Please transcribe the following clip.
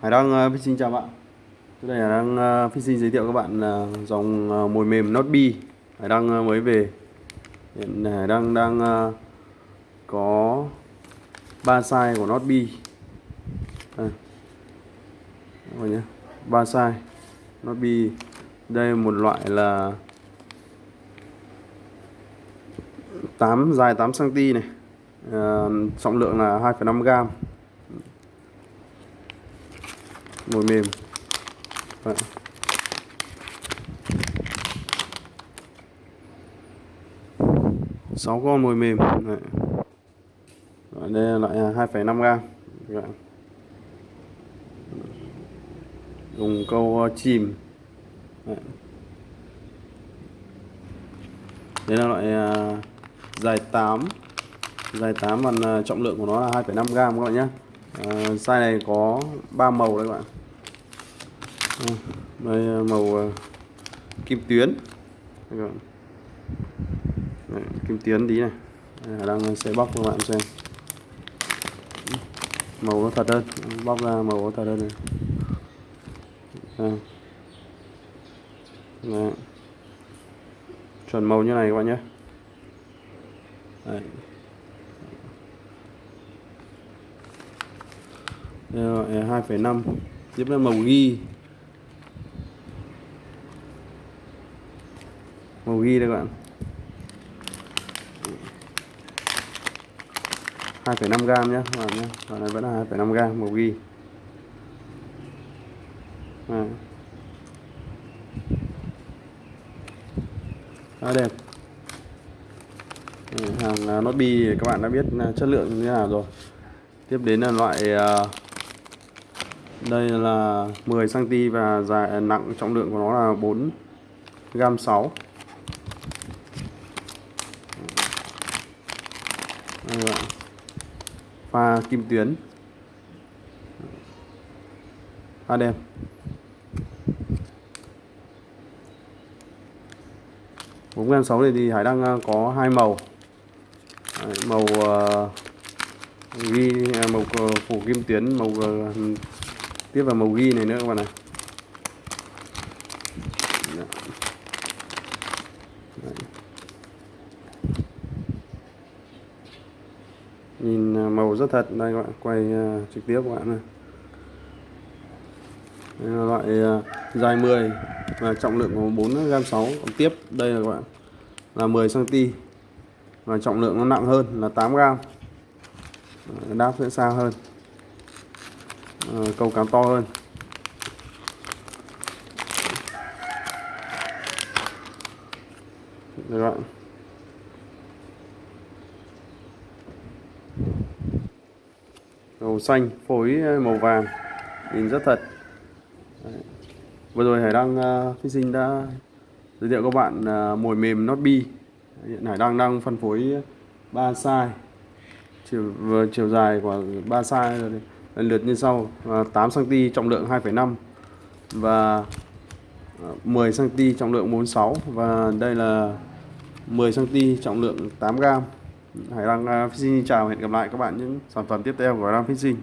Hải đang uh, xin chào bạn. Tôi đây là đang uh, xin giới thiệu các bạn uh, dòng uh, mồi mềm Notbi Hải đang uh, ờ, mới về. Hiện Hải đang đang uh, có ba size của Notbi Bee đây. À. nhé. Ba size Notbi Đây một loại là 8 dài 8cm này. Uh, trọng lượng là 2,5 gram mồi mềm Đấy. sáu con mồi mềm Đấy. đây là loại à, 2,5 gram Đấy. dùng câu ờ, chìm Đấy. đây là loại à, dài 8 dài 8 và à, trọng lượng của nó là 2,5 gram các bạn nhé à, size này có 3 màu đấy các bạn Ừ, đây à, màu à, kim tuyến. Đấy, kim tuyến tí này. Đây, à, đang sẽ bóc cho các bạn xem. Màu nó thật hơn. Bóc ra màu nó thật hơn này. Đây. Đấy. chuẩn màu như này các bạn nhé. Đấy. Đây là 2,5 tiếp là màu ghi. Màu ghi đây các bạn. 2,5 gram nhé các bạn nhé Còn này vẫn là 2,5 gram màu ghi. À. khá đẹp. Hàng à, nốt bi các bạn đã biết à, chất lượng như thế nào rồi. Tiếp đến là loại à, đây là 10 cm và dài nặng trọng lượng của nó là 4 gram 6 đây pha kim tuyến. Pha đen bốn em sáu này thì hải đang à, có hai màu. Đấy, màu à, ghi à, màu phủ kim tuyến màu tiếp vào màu ghi này nữa các bạn này nhìn à, màu rất thật. Đây các bạn quay uh, trực tiếp các bạn này đây là loại uh, dài 10 và trọng lượng của 4 gam 6 còn tiếp. Đây là các bạn là 10 cm và trọng lượng nó nặng hơn là 8 gram. Ờ, đáp sẽ xa hơn. À, câu cá to hơn. Đây các màu xanh phối ờ, màu vàng. Nhìn rất thật. Đấy. vừa rồi hải đăng uh, sinh đã giới thiệu các bạn uh, mồi mềm not bi hiện hải đăng đang phân phối ba size. Chiều vừa chiều dài của ba size lần lượt như sau uh, 8 cm trọng lượng 2,5 và 10 cm trọng lượng 46 và đây là 10 cm trọng lượng 8 gram. Hải Đăng à, uh, Fishing chào hẹn gặp lại các bạn những sản phẩm tiếp theo của Hải Đăng Fishing